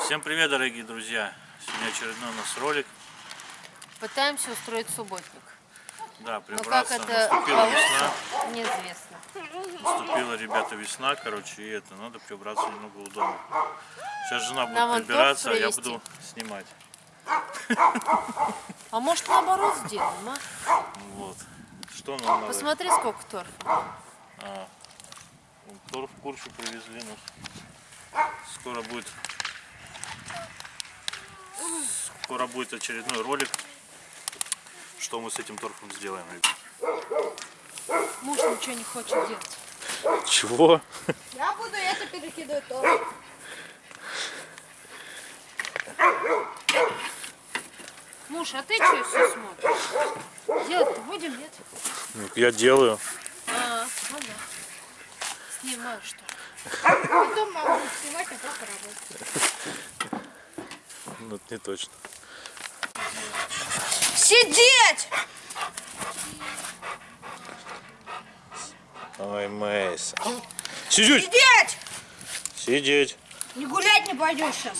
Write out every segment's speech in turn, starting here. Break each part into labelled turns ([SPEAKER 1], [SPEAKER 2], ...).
[SPEAKER 1] Всем привет, дорогие друзья! Сегодня очередной у нас ролик.
[SPEAKER 2] Пытаемся устроить субботник.
[SPEAKER 1] Да,
[SPEAKER 2] Но как
[SPEAKER 1] прибраться.
[SPEAKER 2] это
[SPEAKER 1] Наступила весна.
[SPEAKER 2] неизвестно.
[SPEAKER 1] Наступила, ребята, весна, короче, и это, надо прибраться немного у дома. Сейчас жена будет
[SPEAKER 2] Нам
[SPEAKER 1] прибираться, а я буду снимать.
[SPEAKER 2] А может наоборот сделаем, а?
[SPEAKER 1] Вот. Что нам надо?
[SPEAKER 2] Посмотри, сколько торфа.
[SPEAKER 1] А, торф курчу привезли нас. Скоро будет скоро будет очередной ролик, что мы с этим торфом сделаем. ребят.
[SPEAKER 2] Муж ничего не хочет делать.
[SPEAKER 1] Чего?
[SPEAKER 3] Я буду это перекидывать тоже.
[SPEAKER 2] Муж, а ты что все смотришь? Делать-то будем, нет?
[SPEAKER 1] Ну, Я делаю.
[SPEAKER 2] А, ну да. Снимаю, что ли?
[SPEAKER 3] Потом мама будет снимать, а папа работать.
[SPEAKER 1] Ну, это не точно.
[SPEAKER 3] Сидеть!
[SPEAKER 1] Ой, Мейс. Сидеть!
[SPEAKER 3] Сидеть!
[SPEAKER 1] Сидеть.
[SPEAKER 3] Не гулять не пойдешь сейчас.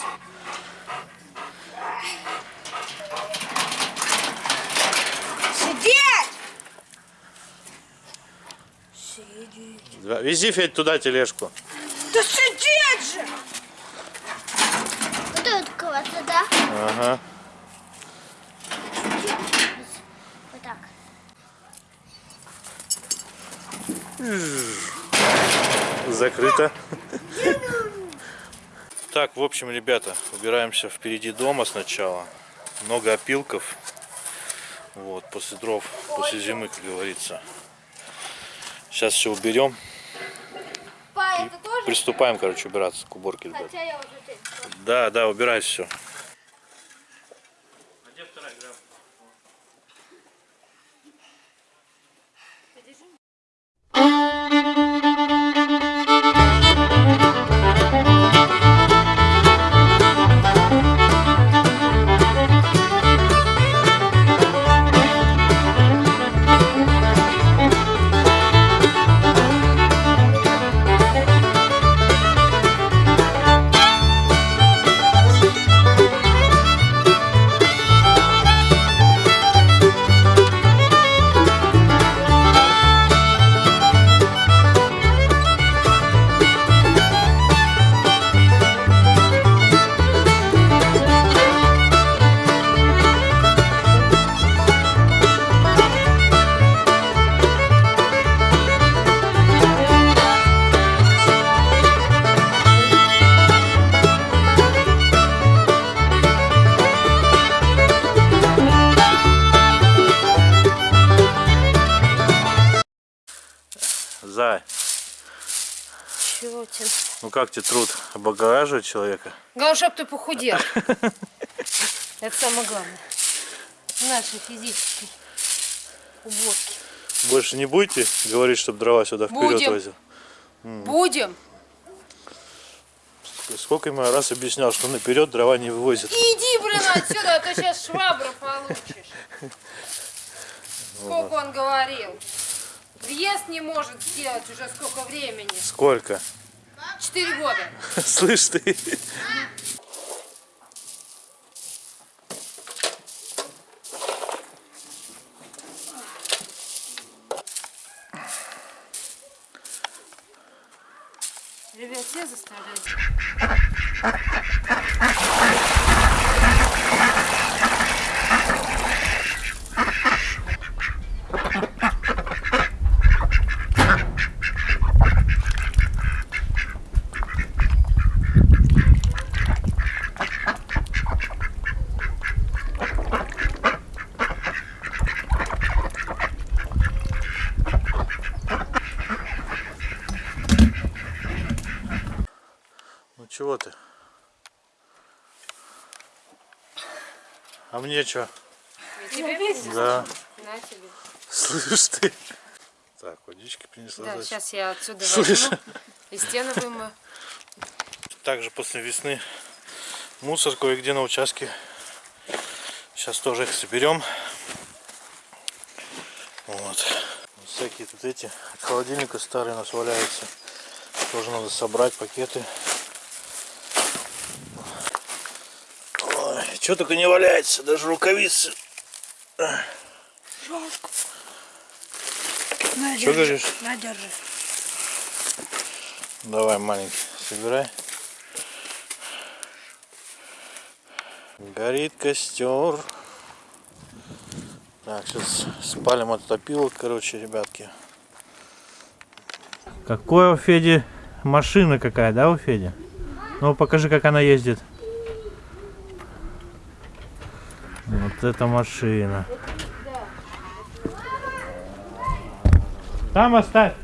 [SPEAKER 3] Сидеть! Сидеть.
[SPEAKER 1] Да, Вези, Федь, туда тележку.
[SPEAKER 3] Да сидеть же!
[SPEAKER 4] Вот тут кого-то, да?
[SPEAKER 1] Ага.
[SPEAKER 4] Вот так.
[SPEAKER 1] Закрыто. Так, в общем, ребята, убираемся впереди дома сначала. Много опилков. Вот, после дров, после зимы, как говорится. Сейчас все уберем.
[SPEAKER 3] Па?
[SPEAKER 1] Приступаем, короче, убираться к уборке, ребят. Да, да, убирай все.
[SPEAKER 2] Тебе?
[SPEAKER 1] ну как тебе труд облагораживает человека?
[SPEAKER 2] Главное, чтоб ты похудел. Это самое главное. Нашей физической уборки.
[SPEAKER 1] Больше не будете говорить, чтобы дрова сюда вперед возил?
[SPEAKER 2] Будем.
[SPEAKER 1] Сколько ему раз объяснял, что наперед дрова не вывозит.
[SPEAKER 2] Иди, блин, отсюда, а то сейчас швабру получишь. Сколько он говорил. Въезд не может сделать уже сколько времени.
[SPEAKER 1] Сколько?
[SPEAKER 2] Четыре года.
[SPEAKER 1] Слышь ты.
[SPEAKER 2] Ребят, все заставляют.
[SPEAKER 1] Ты? А мне что? Да.
[SPEAKER 2] На тебе.
[SPEAKER 1] Слышь ты. Так, водички принесла.
[SPEAKER 2] Да,
[SPEAKER 1] Зайчик.
[SPEAKER 2] сейчас я отсюда
[SPEAKER 1] Слышь.
[SPEAKER 2] возьму и стены вымою.
[SPEAKER 1] Также после весны мусор кое-где на участке. Сейчас Сейчас тоже их соберем. Вот. Всякие тут эти от холодильника старые у нас валяются. Тоже надо собрать пакеты. Ой, что только не валяется, даже рукавицы.
[SPEAKER 3] Жалко. На,
[SPEAKER 1] Что говоришь?
[SPEAKER 3] На, держи.
[SPEAKER 1] Давай, маленький, собирай. Горит костер. Так, сейчас спалим этот опилок, короче, ребятки. Какое у Феди машина какая, да, у Феди? Ну, покажи, как она ездит. Вот эта машина. Там оставь.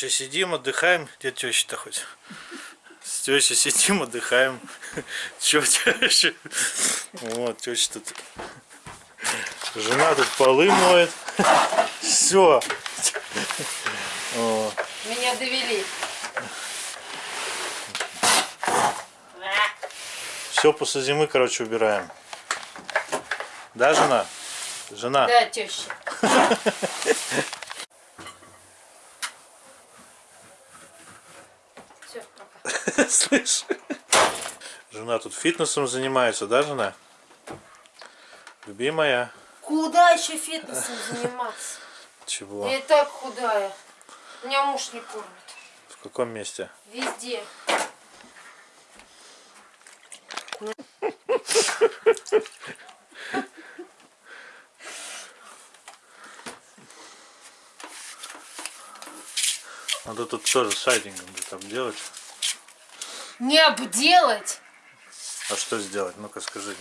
[SPEAKER 1] Теща сидим, отдыхаем. Где теща-то хоть? С тещей сидим, отдыхаем. Че теща? Вот, теща тут. Жена тут полы моет. Все.
[SPEAKER 2] Меня довели.
[SPEAKER 1] Все после зимы, короче, убираем. Да, жена? Жена.
[SPEAKER 2] Да, теща. Все, пока.
[SPEAKER 1] Слышь? Жена тут фитнесом занимается, да, жена? Любимая.
[SPEAKER 2] Куда еще фитнесом заниматься?
[SPEAKER 1] Чего?
[SPEAKER 2] Я и так худая. Меня муж не кормит.
[SPEAKER 1] В каком месте?
[SPEAKER 2] Везде.
[SPEAKER 1] Надо тут тоже сайдингом будет обделать.
[SPEAKER 2] Не обделать.
[SPEAKER 1] А что сделать? Ну-ка скажи.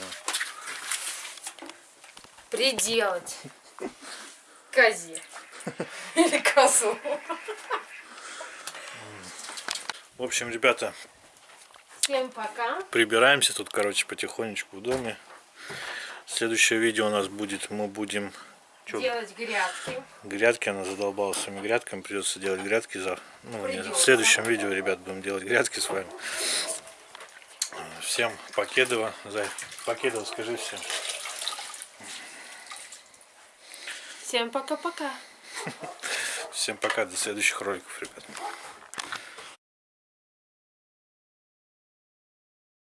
[SPEAKER 2] Приделать. Козе. Или козу.
[SPEAKER 1] В общем, ребята,
[SPEAKER 2] Всем пока.
[SPEAKER 1] прибираемся тут, короче, потихонечку в доме. Следующее видео у нас будет, мы будем Чё,
[SPEAKER 2] делать грядки.
[SPEAKER 1] грядки она задолбала своими грядками. Придется делать грядки за... Ну, в следующем видео, ребят, будем делать грядки с вами. Всем покедово. Зай, покедово, скажи всем.
[SPEAKER 2] Всем пока-пока.
[SPEAKER 1] Всем пока, до следующих роликов, ребят.